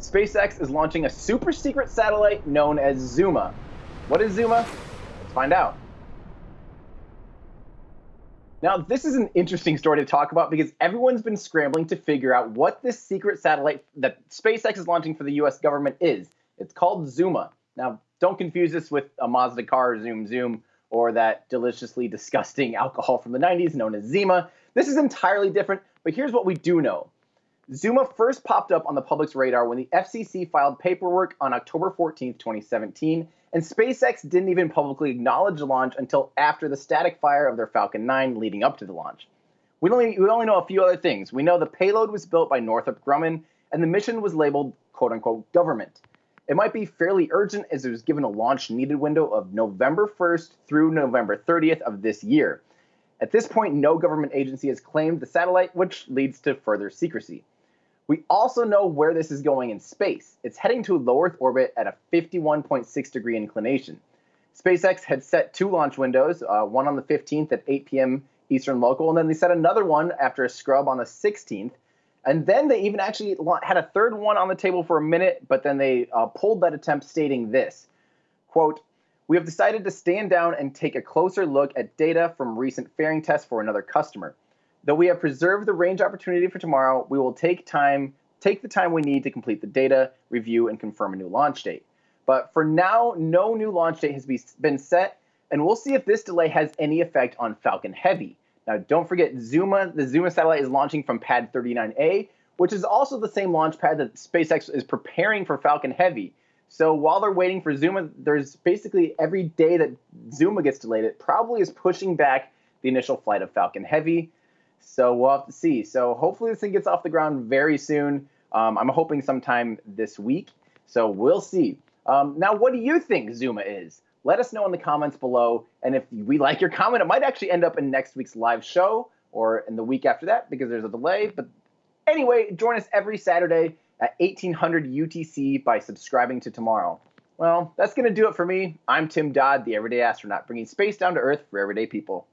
SpaceX is launching a super secret satellite known as Zuma. What is Zuma? Let's find out. Now, this is an interesting story to talk about because everyone's been scrambling to figure out what this secret satellite that SpaceX is launching for the US government is. It's called Zuma. Now, don't confuse this with a Mazda car, Zoom Zoom, or that deliciously disgusting alcohol from the 90s known as Zima. This is entirely different, but here's what we do know. Zuma first popped up on the public's radar when the FCC filed paperwork on October 14, 2017, and SpaceX didn't even publicly acknowledge the launch until after the static fire of their Falcon 9 leading up to the launch. We only, we only know a few other things. We know the payload was built by Northrop Grumman, and the mission was labeled quote unquote government. It might be fairly urgent as it was given a launch needed window of November 1st through November 30th of this year. At this point, no government agency has claimed the satellite, which leads to further secrecy. We also know where this is going in space. It's heading to low Earth orbit at a 51.6 degree inclination. SpaceX had set two launch windows, uh, one on the 15th at 8 p.m. Eastern local, and then they set another one after a scrub on the 16th. And then they even actually had a third one on the table for a minute, but then they uh, pulled that attempt, stating this quote, We have decided to stand down and take a closer look at data from recent fairing tests for another customer. Though we have preserved the range opportunity for tomorrow, we will take time take the time we need to complete the data, review, and confirm a new launch date. But for now, no new launch date has been set, and we'll see if this delay has any effect on Falcon Heavy. Now, don't forget, Zuma, the Zuma satellite is launching from Pad 39A, which is also the same launch pad that SpaceX is preparing for Falcon Heavy. So while they're waiting for Zuma, there's basically every day that Zuma gets delayed, it probably is pushing back the initial flight of Falcon Heavy. So we'll have to see. So hopefully this thing gets off the ground very soon. Um, I'm hoping sometime this week. So we'll see. Um, now, what do you think Zuma is? Let us know in the comments below. And if we like your comment, it might actually end up in next week's live show or in the week after that because there's a delay. But anyway, join us every Saturday at 1800 UTC by subscribing to Tomorrow. Well, that's going to do it for me. I'm Tim Dodd, the Everyday Astronaut, bringing space down to Earth for everyday people.